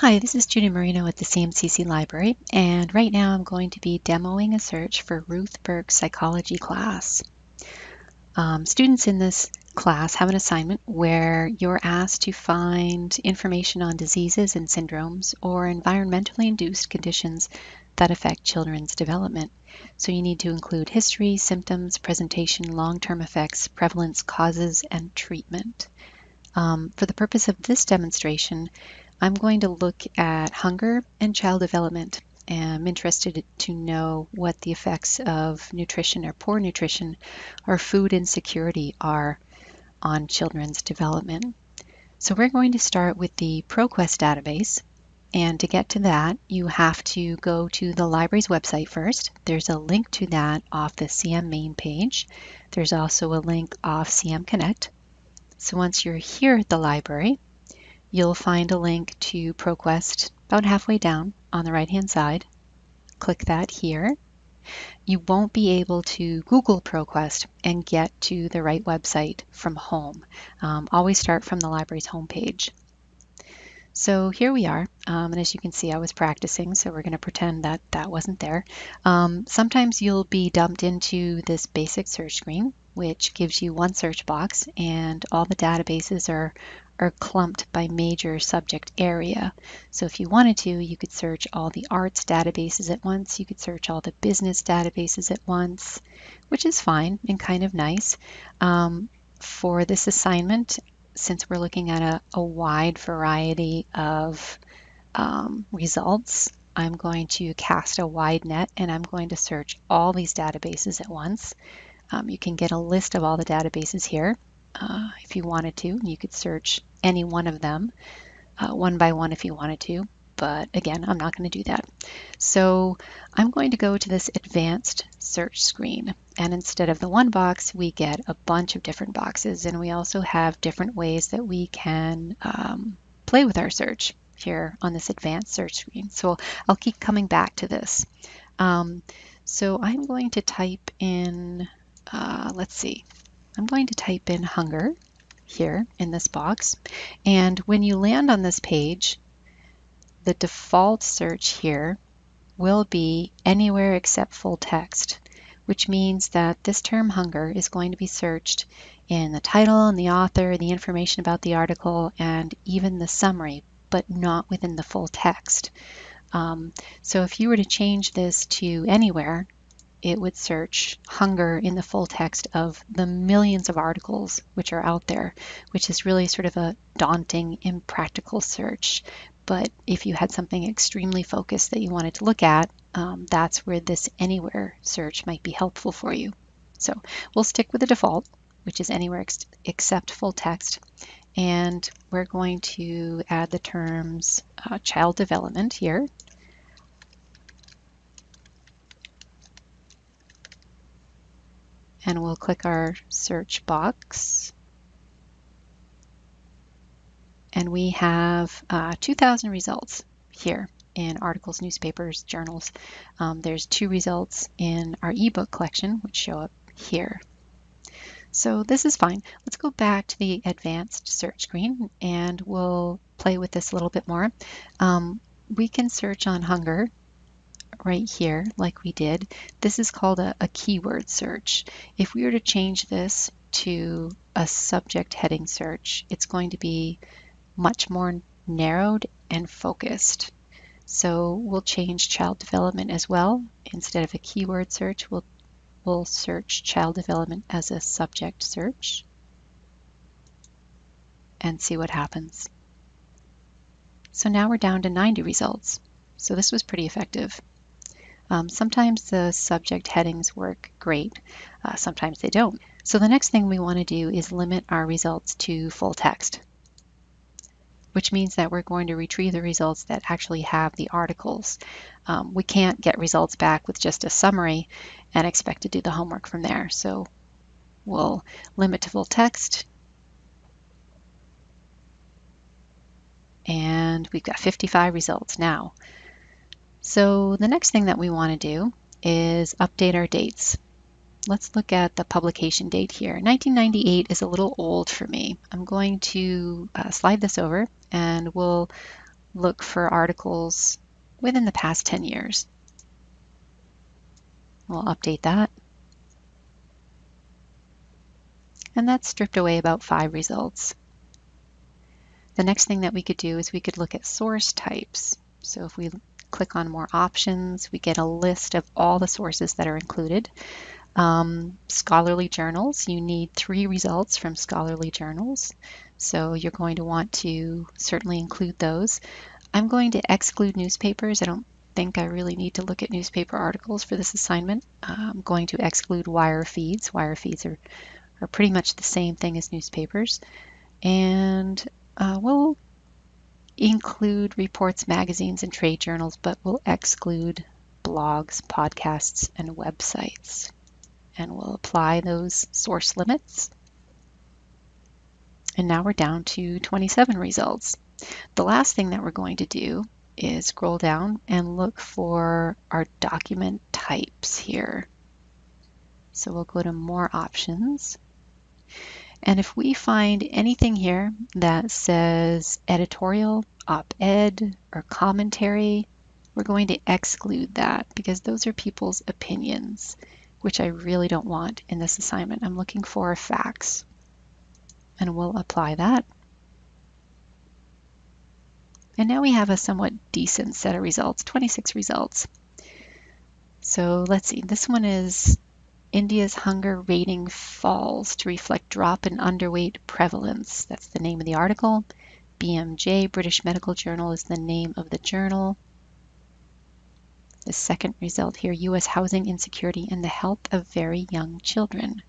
Hi, this is Judy Marino at the CMCC Library, and right now I'm going to be demoing a search for Ruth Burke's psychology class. Um, students in this class have an assignment where you're asked to find information on diseases and syndromes or environmentally induced conditions that affect children's development. So you need to include history, symptoms, presentation, long-term effects, prevalence, causes, and treatment. Um, for the purpose of this demonstration, I'm going to look at hunger and child development. I'm interested to know what the effects of nutrition or poor nutrition or food insecurity are on children's development. So we're going to start with the ProQuest database. And to get to that, you have to go to the library's website first. There's a link to that off the CM main page. There's also a link off CM Connect. So once you're here at the library, you'll find a link to ProQuest about halfway down on the right hand side. Click that here. You won't be able to Google ProQuest and get to the right website from home. Um, always start from the library's homepage. So here we are, um, and as you can see, I was practicing, so we're going to pretend that that wasn't there. Um, sometimes you'll be dumped into this basic search screen, which gives you one search box, and all the databases are, are clumped by major subject area. So if you wanted to, you could search all the arts databases at once. You could search all the business databases at once, which is fine and kind of nice. Um, for this assignment, since we're looking at a, a wide variety of um, results, I'm going to cast a wide net and I'm going to search all these databases at once. Um, you can get a list of all the databases here uh, if you wanted to. You could search any one of them uh, one by one if you wanted to, but again, I'm not going to do that. So I'm going to go to this advanced search screen. And instead of the one box, we get a bunch of different boxes. And we also have different ways that we can um, play with our search here on this advanced search screen. So I'll keep coming back to this. Um, so I'm going to type in, uh, let's see, I'm going to type in hunger here in this box. And when you land on this page, the default search here will be anywhere except full text, which means that this term hunger is going to be searched in the title and the author, the information about the article, and even the summary, but not within the full text. Um, so if you were to change this to anywhere, it would search hunger in the full text of the millions of articles which are out there, which is really sort of a daunting, impractical search. But if you had something extremely focused that you wanted to look at, um, that's where this anywhere search might be helpful for you. So we'll stick with the default, which is anywhere ex except full text. And we're going to add the terms uh, child development here and we'll click our search box. And we have uh, 2,000 results here in articles, newspapers, journals. Um, there's two results in our ebook collection, which show up here. So this is fine. Let's go back to the advanced search screen and we'll play with this a little bit more. Um, we can search on hunger right here like we did. This is called a, a keyword search. If we were to change this to a subject heading search, it's going to be much more narrowed and focused. So we'll change child development as well. Instead of a keyword search, we'll, we'll search child development as a subject search and see what happens. So now we're down to 90 results. So this was pretty effective. Um, sometimes the subject headings work great, uh, sometimes they don't. So the next thing we want to do is limit our results to full text, which means that we're going to retrieve the results that actually have the articles. Um, we can't get results back with just a summary and expect to do the homework from there. So we'll limit to full text. And we've got 55 results now. So the next thing that we want to do is update our dates. Let's look at the publication date here. 1998 is a little old for me. I'm going to uh, slide this over and we'll look for articles within the past 10 years. We'll update that. And that's stripped away about five results. The next thing that we could do is we could look at source types. So if we click on more options, we get a list of all the sources that are included. Um, scholarly journals, you need three results from scholarly journals. So you're going to want to certainly include those. I'm going to exclude newspapers. I don't think I really need to look at newspaper articles for this assignment. I'm going to exclude wire feeds. Wire feeds are, are pretty much the same thing as newspapers. And uh, we'll include reports, magazines, and trade journals, but we'll exclude blogs, podcasts, and websites. And we'll apply those source limits. And now we're down to 27 results. The last thing that we're going to do is scroll down and look for our document types here. So we'll go to more options. And if we find anything here that says editorial, op-ed, or commentary, we're going to exclude that because those are people's opinions, which I really don't want in this assignment. I'm looking for facts and we'll apply that. And now we have a somewhat decent set of results, 26 results. So let's see, this one is India's hunger rating falls to reflect drop in underweight prevalence. That's the name of the article. BMJ, British Medical Journal, is the name of the journal. The second result here, U.S. housing insecurity and the health of very young children.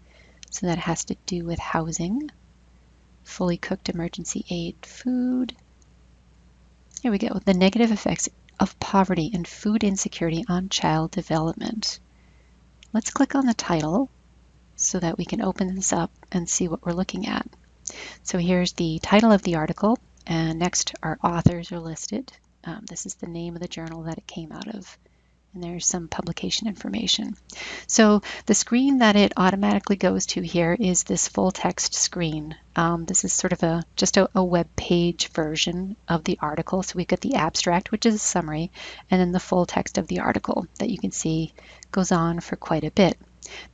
So that has to do with housing fully cooked emergency aid food. Here we go. The negative effects of poverty and food insecurity on child development. Let's click on the title so that we can open this up and see what we're looking at. So here's the title of the article, and next our authors are listed. Um, this is the name of the journal that it came out of and there's some publication information. So the screen that it automatically goes to here is this full text screen. Um, this is sort of a just a, a, web page version of the article. So we've got the abstract, which is a summary, and then the full text of the article that you can see goes on for quite a bit.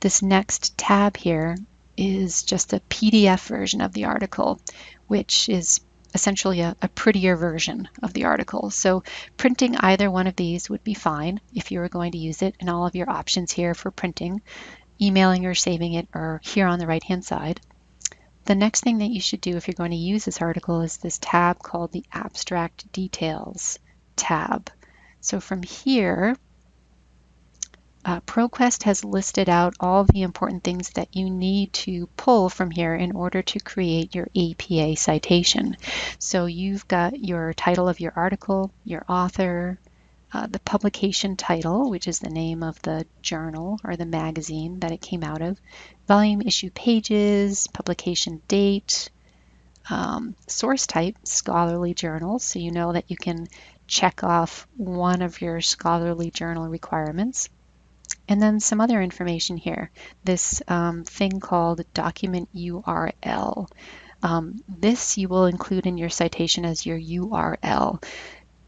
This next tab here is just a PDF version of the article, which is essentially a, a, prettier version of the article. So printing either one of these would be fine if you were going to use it and all of your options here for printing, emailing or saving it are here on the right hand side. The next thing that you should do if you're going to use this article is this tab called the Abstract Details tab. So from here, uh, ProQuest has listed out all the important things that you need to pull from here in order to create your APA citation. So you've got your title of your article, your author, uh, the publication title, which is the name of the journal or the magazine that it came out of, volume issue pages, publication date, um, source type, scholarly journals, so you know that you can check off one of your scholarly journal requirements. And then some other information here, this um, thing called document URL. Um, this you will include in your citation as your URL.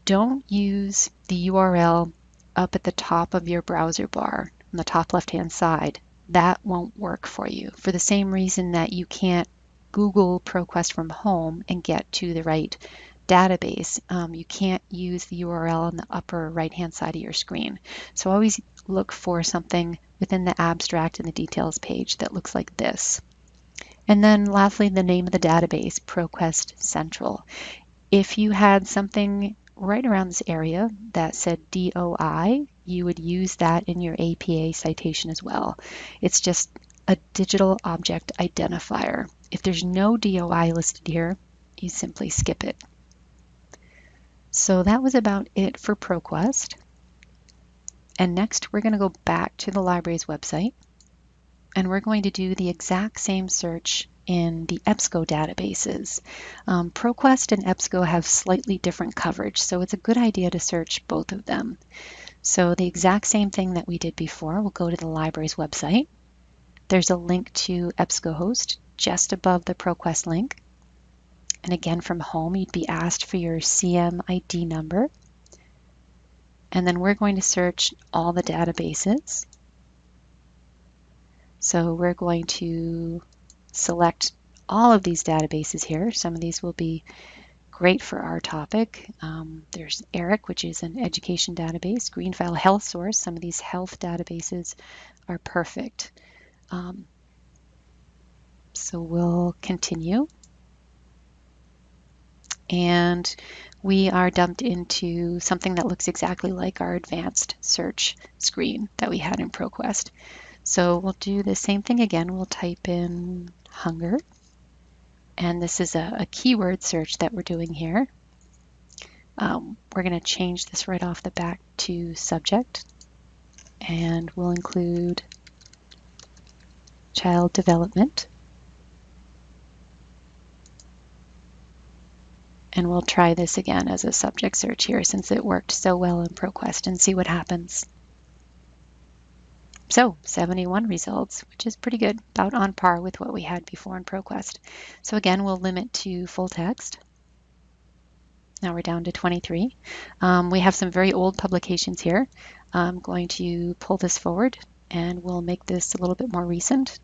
Don't use the URL up at the top of your browser bar on the top left hand side. That won't work for you for the same reason that you can't Google ProQuest from home and get to the right database. Um, you can't use the URL on the upper right hand side of your screen. So always look for something within the abstract and the details page that looks like this. And then lastly, the name of the database, ProQuest Central. If you had something right around this area that said DOI, you would use that in your APA citation as well. It's just a digital object identifier. If there's no DOI listed here, you simply skip it. So that was about it for ProQuest. And next we're going to go back to the library's website and we're going to do the exact same search in the EBSCO databases. Um, ProQuest and EBSCO have slightly different coverage, so it's a good idea to search both of them. So the exact same thing that we did before, we'll go to the library's website. There's a link to EBSCOhost just above the ProQuest link. And again, from home, you'd be asked for your CMID number. And then we're going to search all the databases. So we're going to select all of these databases here. Some of these will be great for our topic. Um, there's ERIC, which is an education database, Greenfile Health Source. Some of these health databases are perfect. Um, so we'll continue. And we are dumped into something that looks exactly like our advanced search screen that we had in ProQuest. So we'll do the same thing again. We'll type in hunger. And this is a, a keyword search that we're doing here. Um, we're going to change this right off the back to subject. And we'll include child development. And we'll try this again as a subject search here since it worked so well in ProQuest and see what happens. So 71 results, which is pretty good, about on par with what we had before in ProQuest. So again, we'll limit to full text. Now we're down to 23. Um, we have some very old publications here. I'm going to pull this forward and we'll make this a little bit more recent.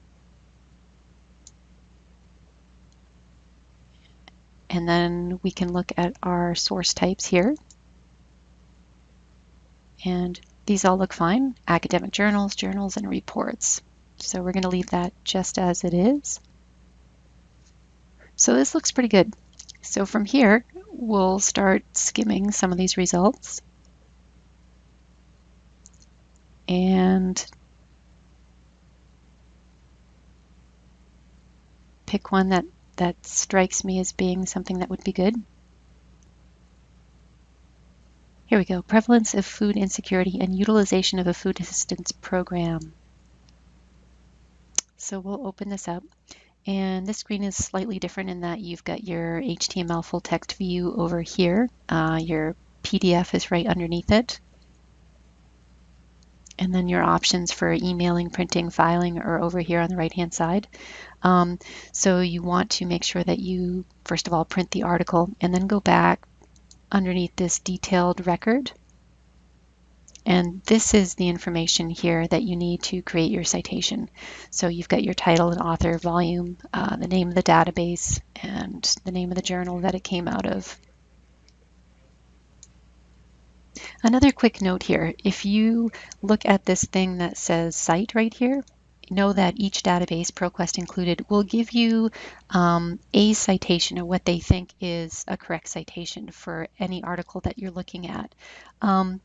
And then we can look at our source types here. And these all look fine, academic journals, journals, and reports. So we're going to leave that just as it is. So this looks pretty good. So from here, we'll start skimming some of these results. And pick one that, that strikes me as being something that would be good. Here we go, prevalence of food insecurity and utilization of a food assistance program. So we'll open this up. And this screen is slightly different in that you've got your HTML full text view over here. Uh, your PDF is right underneath it. And then your options for emailing, printing, filing are over here on the right hand side. Um, so you want to make sure that you, first of all, print the article and then go back, underneath this detailed record. And this is the information here that you need to create your citation. So you've got your title and author, volume, uh, the name of the database, and the name of the journal that it came out of. Another quick note here, if you look at this thing that says cite right here, know that each database, ProQuest included, will give you um, a citation or what they think is a correct citation for any article that you're looking at. Um,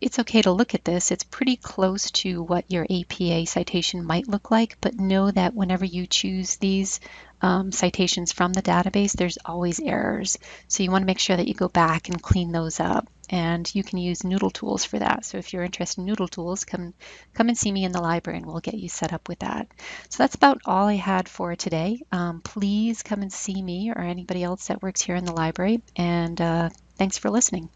it's okay to look at this. It's pretty close to what your APA citation might look like, but know that whenever you choose these um, citations from the database, there's always errors. So you want to make sure that you go back and clean those up. And you can use Noodle Tools for that. So if you're interested in Noodle Tools, come, come and see me in the library and we'll get you set up with that. So that's about all I had for today. Um, please come and see me or anybody else that works here in the library. And uh, thanks for listening.